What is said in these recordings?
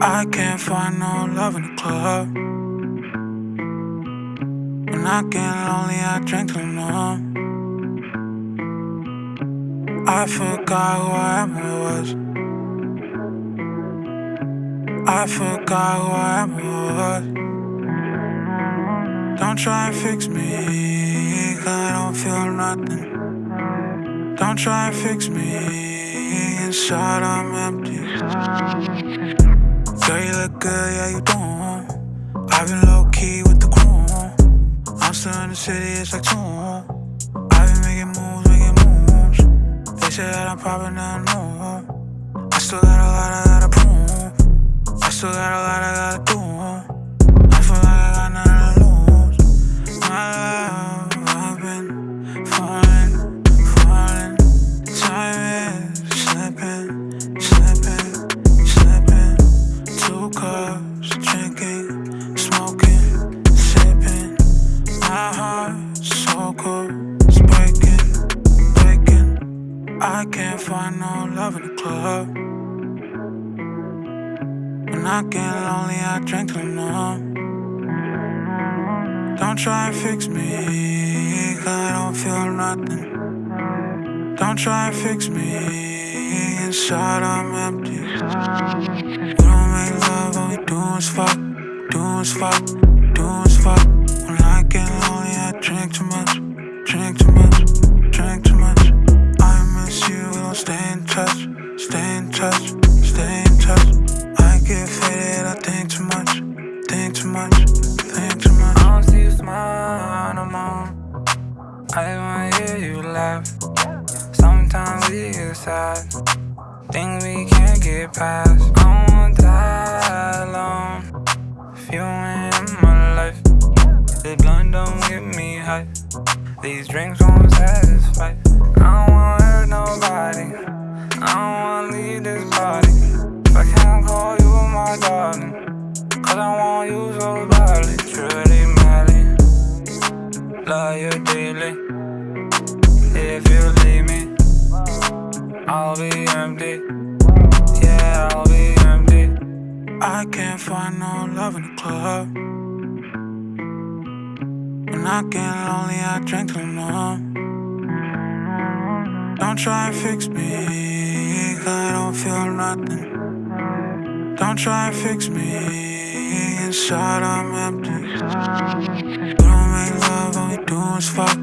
I can't find no love in the club. When I get lonely, I drink too numb. I forgot who I ever was. I forgot who I ever was. Don't try and fix me, cause I don't feel nothing. Don't try and fix me, inside I'm empty. Good, yeah, you do. I've been low key with the crew. I'm still in the city, it's like two. I've been making moves, making moves. They say that I'm popping, nothing new. I still got a lot I gotta prove. I still got a lot I gotta do. Club. When I get lonely, I drink too numb. Don't try and fix me, cause I don't feel nothing. Don't try and fix me, inside I'm empty. We don't make love, all we do is fuck, do is fuck, do is fuck. Sometimes we. Things we can't get past. I wanna die alone. If you in my life, this blunt don't get me high. These drinks won't satisfy. I don't wanna hurt nobody. I don't wanna leave this body. Can't find no love in the club. When I get lonely, I drink too numb. Don't try and fix me, cause I don't feel nothing. Don't try and fix me, inside I'm empty. We don't make love, all we do is fuck,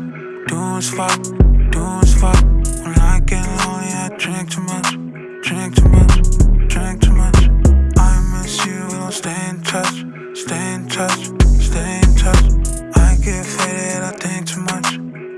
do is fuck, do is fuck. When I get lonely, I drink too much, drink too much, touch, stay in touch, stay in touch. I get faded, I think too much,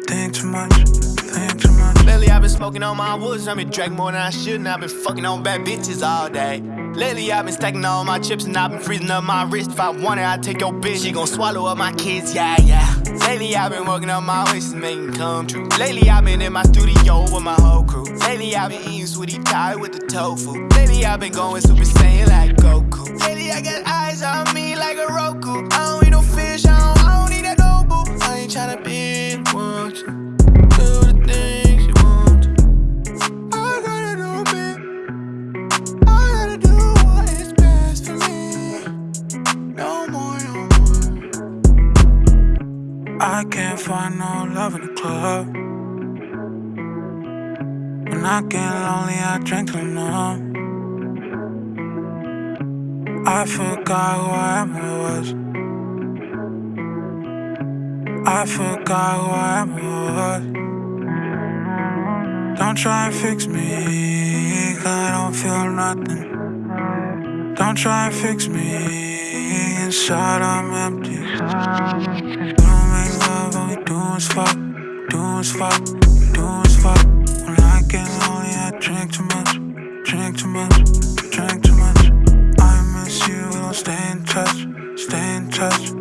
think too much, think too much. Lately I've been smoking on my woods, I've been drinking more than I should, and I've been fucking on bad bitches all day. Lately I've been stacking all my chips and I've been freezing up my wrist. If I want it, I take your bitch. She gon' swallow up my kids, yeah, yeah. Lately I've been working on my wishes, making come true. Lately I've been in my studio with my whole crew. Lately I've been eating sweetie pie with the tofu. Lately I've been going super saiyan like Goku. Lately I can't find no love in the club. When I get lonely, I drink too numb. I forgot who I ever was. I forgot who I ever was. Don't try and fix me, cause I don't feel nothing. Don't try and fix me, inside I'm empty fuck, doing fuck, doing as fuck. When I get lonely, I drink too much, drink too much, drink too much. I miss you, we'll stay in touch, stay in touch.